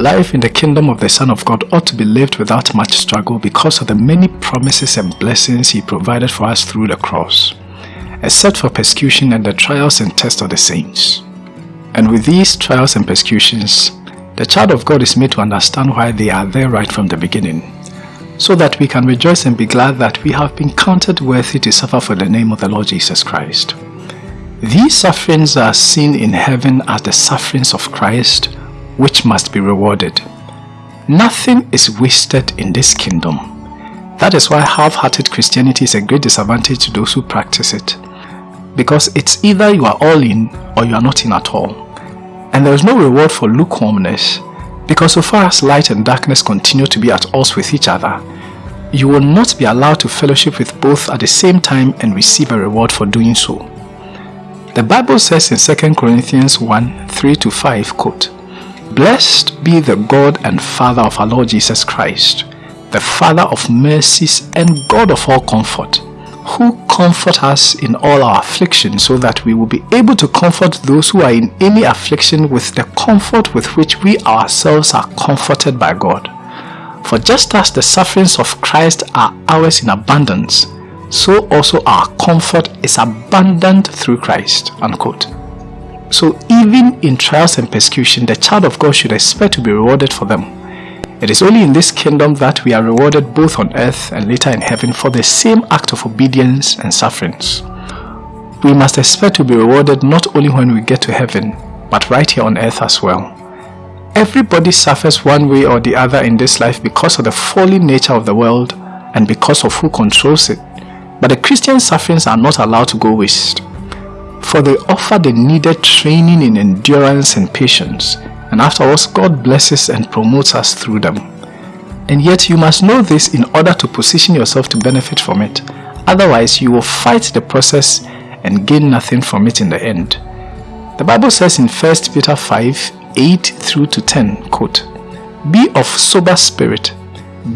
Life in the kingdom of the Son of God ought to be lived without much struggle because of the many promises and blessings He provided for us through the cross, except for persecution and the trials and tests of the saints. And with these trials and persecutions, the child of God is made to understand why they are there right from the beginning, so that we can rejoice and be glad that we have been counted worthy to suffer for the name of the Lord Jesus Christ. These sufferings are seen in heaven as the sufferings of Christ, which must be rewarded. Nothing is wasted in this kingdom. That is why half-hearted Christianity is a great disadvantage to those who practice it. Because it's either you are all in or you are not in at all. And there is no reward for lukewarmness because so far as light and darkness continue to be at odds with each other, you will not be allowed to fellowship with both at the same time and receive a reward for doing so. The Bible says in 2 Corinthians 1 3 to 5, quote, Blessed be the God and Father of our Lord Jesus Christ, the Father of mercies and God of all comfort, who comfort us in all our affliction so that we will be able to comfort those who are in any affliction with the comfort with which we ourselves are comforted by God. For just as the sufferings of Christ are ours in abundance, so also our comfort is abundant through Christ. Unquote. So even in trials and persecution, the child of God should expect to be rewarded for them. It is only in this kingdom that we are rewarded both on earth and later in heaven for the same act of obedience and sufferings. We must expect to be rewarded not only when we get to heaven, but right here on earth as well. Everybody suffers one way or the other in this life because of the fallen nature of the world and because of who controls it. But the Christian sufferings are not allowed to go waste, for they offer the needed training in endurance and patience and afterwards God blesses and promotes us through them. And yet you must know this in order to position yourself to benefit from it. Otherwise you will fight the process and gain nothing from it in the end. The Bible says in 1 Peter 5, 8 through to 10, quote, Be of sober spirit,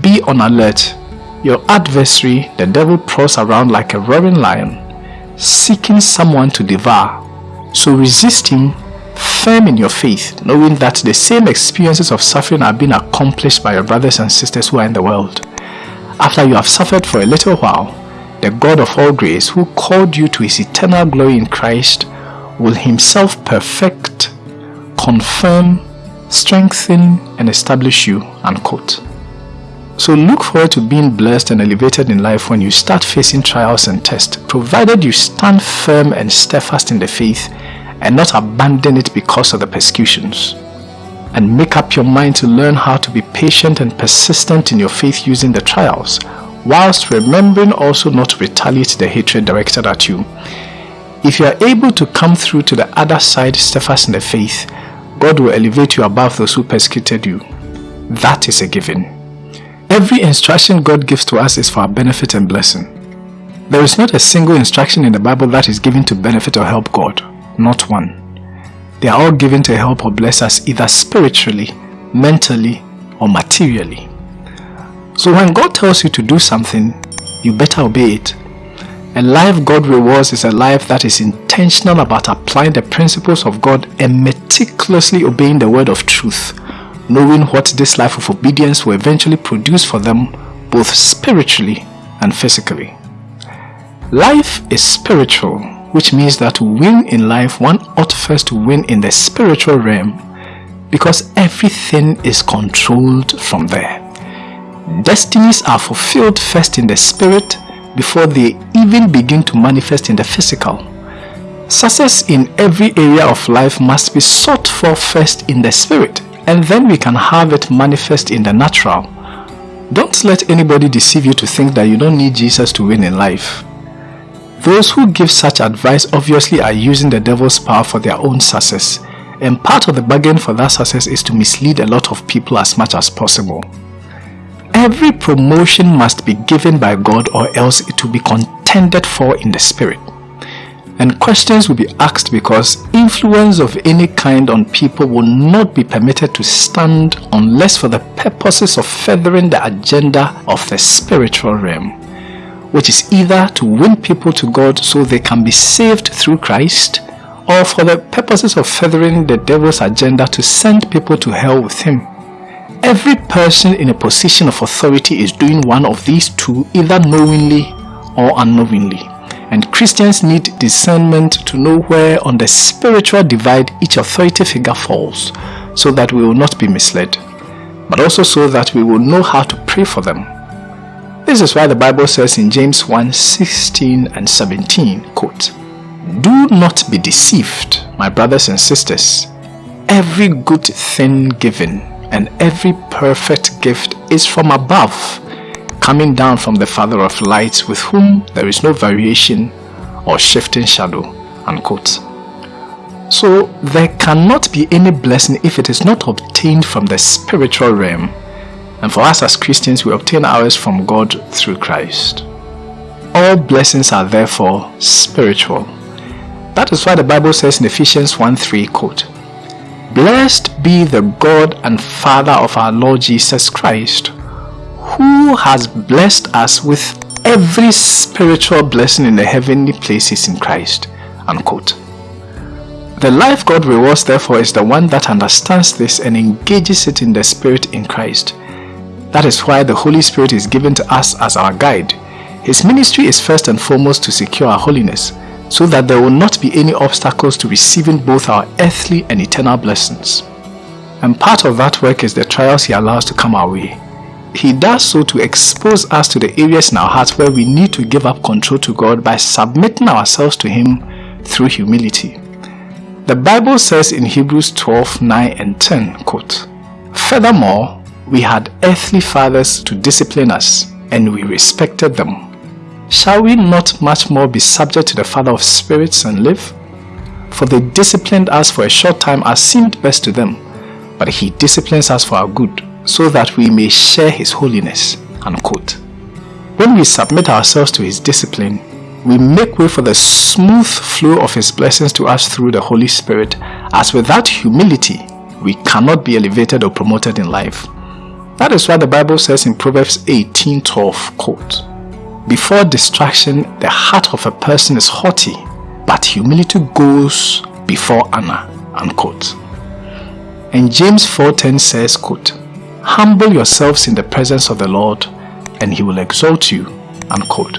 be on alert. Your adversary, the devil, prowls around like a roaring lion, seeking someone to devour. So resist him firm in your faith, knowing that the same experiences of suffering are being accomplished by your brothers and sisters who are in the world. After you have suffered for a little while, the God of all grace, who called you to his eternal glory in Christ, will himself perfect, confirm, strengthen, and establish you. Unquote. So look forward to being blessed and elevated in life when you start facing trials and tests, provided you stand firm and steadfast in the faith and not abandon it because of the persecutions. And make up your mind to learn how to be patient and persistent in your faith using the trials, whilst remembering also not to retaliate the hatred directed at you. If you are able to come through to the other side steadfast in the faith, God will elevate you above those who persecuted you. That is a given. Every instruction God gives to us is for our benefit and blessing. There is not a single instruction in the Bible that is given to benefit or help God not one. They are all given to help or bless us either spiritually, mentally, or materially. So when God tells you to do something, you better obey it. A life God rewards is a life that is intentional about applying the principles of God and meticulously obeying the word of truth, knowing what this life of obedience will eventually produce for them both spiritually and physically. Life is spiritual which means that to win in life, one ought first to win in the spiritual realm because everything is controlled from there. Destinies are fulfilled first in the spirit before they even begin to manifest in the physical. Success in every area of life must be sought for first in the spirit and then we can have it manifest in the natural. Don't let anybody deceive you to think that you don't need Jesus to win in life. Those who give such advice obviously are using the devil's power for their own success and part of the bargain for that success is to mislead a lot of people as much as possible. Every promotion must be given by God or else it will be contended for in the spirit. And questions will be asked because influence of any kind on people will not be permitted to stand unless for the purposes of furthering the agenda of the spiritual realm which is either to win people to God so they can be saved through Christ, or for the purposes of furthering the devil's agenda to send people to hell with him. Every person in a position of authority is doing one of these two either knowingly or unknowingly. And Christians need discernment to know where on the spiritual divide each authority figure falls so that we will not be misled, but also so that we will know how to pray for them. This is why the Bible says in James 1 16 and 17, quote, Do not be deceived, my brothers and sisters. Every good thing given and every perfect gift is from above, coming down from the Father of lights, with whom there is no variation or shifting shadow. Unquote. So there cannot be any blessing if it is not obtained from the spiritual realm. And for us as Christians, we obtain ours from God through Christ. All blessings are therefore spiritual. That is why the Bible says in Ephesians 1 3, quote, Blessed be the God and Father of our Lord Jesus Christ, who has blessed us with every spiritual blessing in the heavenly places in Christ. Unquote. The life God rewards therefore is the one that understands this and engages it in the Spirit in Christ. That is why the Holy Spirit is given to us as our guide. His ministry is first and foremost to secure our holiness, so that there will not be any obstacles to receiving both our earthly and eternal blessings. And part of that work is the trials He allows to come our way. He does so to expose us to the areas in our hearts where we need to give up control to God by submitting ourselves to Him through humility. The Bible says in Hebrews 12, 9 and 10, quote, Furthermore, we had earthly fathers to discipline us, and we respected them. Shall we not much more be subject to the Father of spirits and live? For they disciplined us for a short time as seemed best to them, but he disciplines us for our good, so that we may share his holiness. Unquote. When we submit ourselves to his discipline, we make way for the smooth flow of his blessings to us through the Holy Spirit, as without humility, we cannot be elevated or promoted in life. That is why the Bible says in Proverbs 18:12, quote, before distraction, the heart of a person is haughty, but humility goes before honor. Unquote. And James 4.10 says, quote, Humble yourselves in the presence of the Lord, and he will exalt you. Unquote.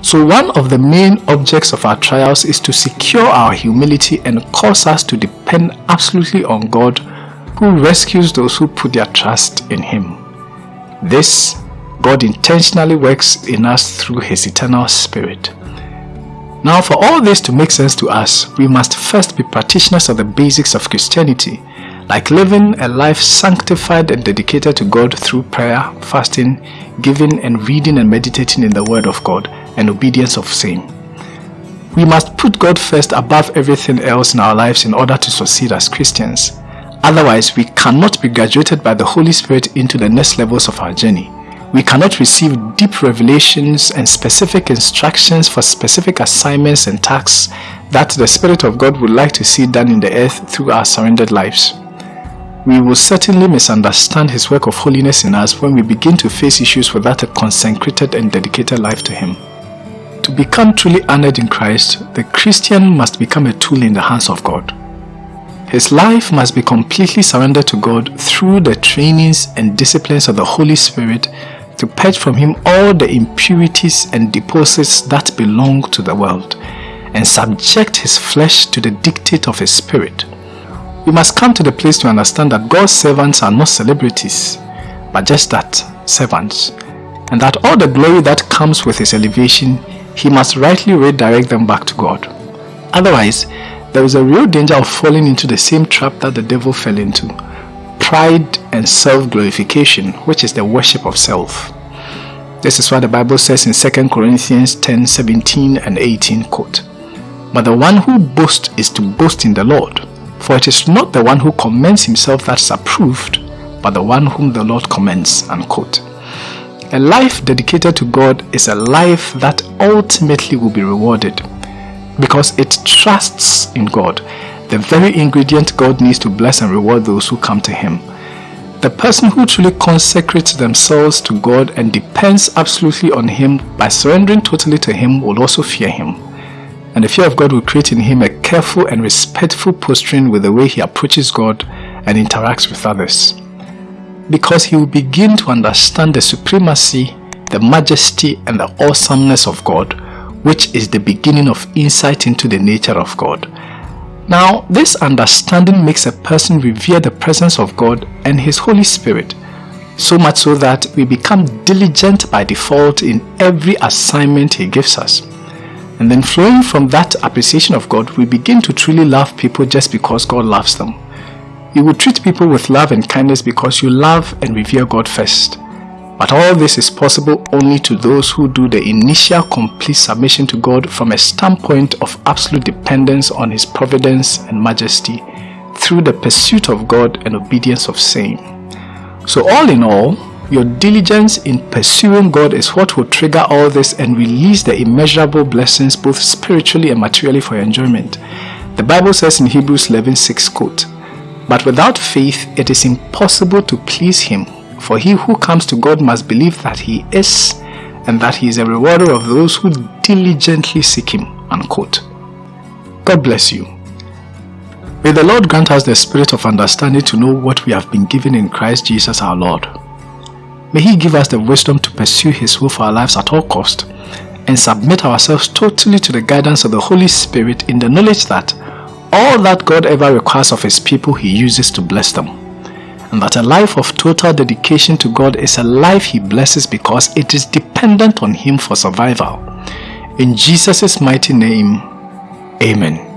So one of the main objects of our trials is to secure our humility and cause us to depend absolutely on God who rescues those who put their trust in Him. This God intentionally works in us through His eternal Spirit. Now for all this to make sense to us, we must first be practitioners of the basics of Christianity, like living a life sanctified and dedicated to God through prayer, fasting, giving and reading and meditating in the Word of God, and obedience of same. We must put God first above everything else in our lives in order to succeed as Christians. Otherwise, we cannot be graduated by the Holy Spirit into the next levels of our journey we cannot receive deep revelations and specific instructions for specific assignments and tasks that the Spirit of God would like to see done in the earth through our surrendered lives. We will certainly misunderstand His work of holiness in us when we begin to face issues without a consecrated and dedicated life to Him. To become truly honored in Christ, the Christian must become a tool in the hands of God. His life must be completely surrendered to God through the trainings and disciplines of the Holy Spirit to purge from him all the impurities and deposits that belong to the world and subject his flesh to the dictate of his spirit. We must come to the place to understand that God's servants are not celebrities, but just that, servants, and that all the glory that comes with his elevation, he must rightly redirect them back to God. Otherwise, there is a real danger of falling into the same trap that the devil fell into pride and self-glorification, which is the worship of self. This is what the Bible says in 2 Corinthians 10, 17 and 18, quote, But the one who boasts is to boast in the Lord, for it is not the one who commends himself that is approved, but the one whom the Lord commends, unquote. A life dedicated to God is a life that ultimately will be rewarded because it trusts in God the very ingredient God needs to bless and reward those who come to Him. The person who truly consecrates themselves to God and depends absolutely on Him by surrendering totally to Him will also fear Him. And the fear of God will create in him a careful and respectful posturing with the way he approaches God and interacts with others. because he will begin to understand the supremacy, the majesty, and the awesomeness of God, which is the beginning of insight into the nature of God. Now, this understanding makes a person revere the presence of God and His Holy Spirit, so much so that we become diligent by default in every assignment He gives us. And then flowing from that appreciation of God, we begin to truly love people just because God loves them. You will treat people with love and kindness because you love and revere God first. But all this is possible only to those who do the initial complete submission to God from a standpoint of absolute dependence on His providence and majesty through the pursuit of God and obedience of same. So all in all, your diligence in pursuing God is what will trigger all this and release the immeasurable blessings both spiritually and materially for your enjoyment. The Bible says in Hebrews 11:6 quote, But without faith it is impossible to please Him for he who comes to God must believe that he is and that he is a rewarder of those who diligently seek him. Unquote. God bless you. May the Lord grant us the spirit of understanding to know what we have been given in Christ Jesus our Lord. May he give us the wisdom to pursue his will for our lives at all cost and submit ourselves totally to the guidance of the Holy Spirit in the knowledge that all that God ever requires of his people he uses to bless them and that a life of total dedication to God is a life He blesses because it is dependent on Him for survival. In Jesus' mighty name, Amen.